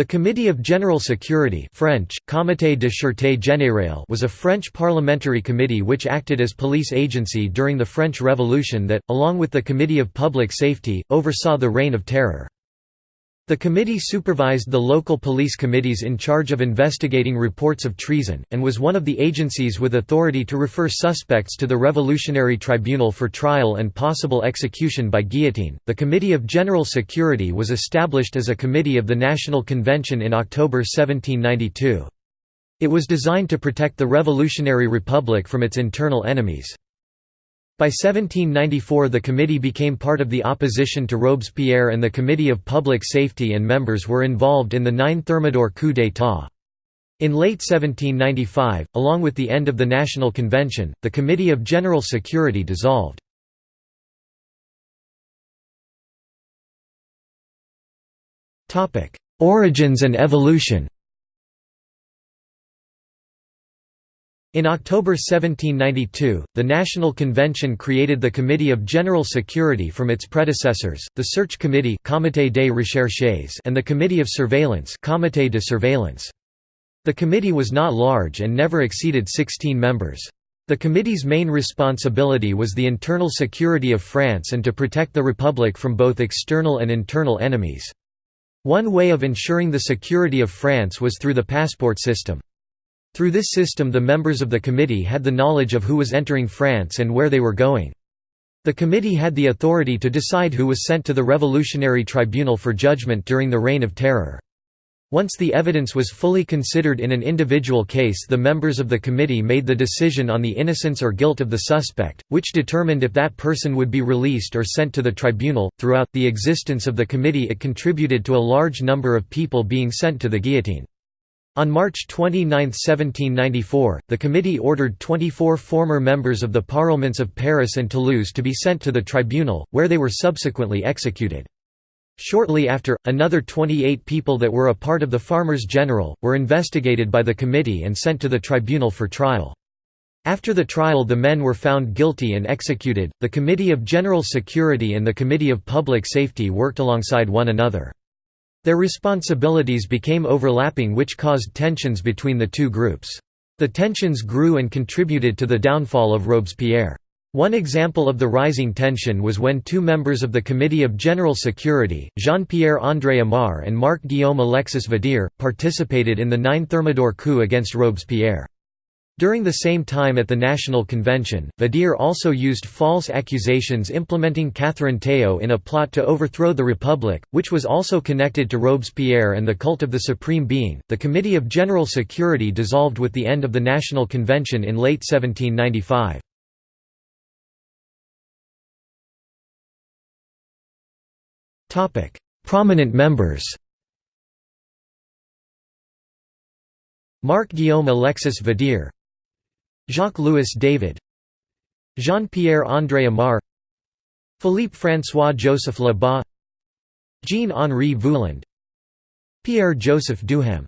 The Committee of General Security French, Comité de Sûreté Générale was a French parliamentary committee which acted as police agency during the French Revolution that, along with the Committee of Public Safety, oversaw the Reign of Terror. The committee supervised the local police committees in charge of investigating reports of treason, and was one of the agencies with authority to refer suspects to the Revolutionary Tribunal for trial and possible execution by guillotine. The Committee of General Security was established as a committee of the National Convention in October 1792. It was designed to protect the Revolutionary Republic from its internal enemies. By 1794 the committee became part of the opposition to Robespierre and the Committee of Public Safety and members were involved in the Nine Thermidor coup d'état. In late 1795, along with the end of the National Convention, the Committee of General Security dissolved. Origins and evolution In October 1792, the National Convention created the Committee of General Security from its predecessors, the Search Committee Comité des Recherches and the Committee of Surveillance Comité de Surveillance. The committee was not large and never exceeded 16 members. The committee's main responsibility was the internal security of France and to protect the Republic from both external and internal enemies. One way of ensuring the security of France was through the passport system. Through this system the members of the committee had the knowledge of who was entering France and where they were going. The committee had the authority to decide who was sent to the Revolutionary Tribunal for judgment during the Reign of Terror. Once the evidence was fully considered in an individual case the members of the committee made the decision on the innocence or guilt of the suspect, which determined if that person would be released or sent to the tribunal. Throughout the existence of the committee it contributed to a large number of people being sent to the guillotine. On March 29, 1794, the committee ordered 24 former members of the parlements of Paris and Toulouse to be sent to the tribunal, where they were subsequently executed. Shortly after, another 28 people that were a part of the Farmers General, were investigated by the committee and sent to the tribunal for trial. After the trial the men were found guilty and executed. The Committee of General Security and the Committee of Public Safety worked alongside one another. Their responsibilities became overlapping which caused tensions between the two groups. The tensions grew and contributed to the downfall of Robespierre. One example of the rising tension was when two members of the Committee of General Security, Jean-Pierre André Amar and Marc-Guillaume Alexis Vadier, participated in the Nine Thermidor coup against Robespierre. During the same time at the National Convention, Vadier also used false accusations implementing Catherine Théot in a plot to overthrow the Republic, which was also connected to Robespierre and the cult of the Supreme Being. The Committee of General Security dissolved with the end of the National Convention in late 1795. Prominent members Marc-Guillaume Alexis Vadier Jacques-Louis David Jean-Pierre André Amar Philippe François-Joseph Lebas Jean-Henri Voulland Pierre-Joseph Duhem.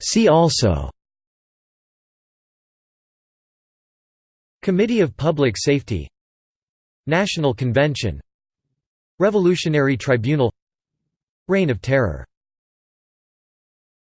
See also Committee of Public Safety National Convention Revolutionary Tribunal Reign of Terror